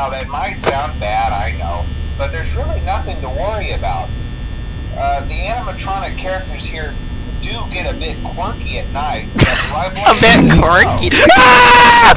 Now, that might sound bad, I know, but there's really nothing to worry about. Uh, the animatronic characters here do get a bit quirky at night. a bit quirky.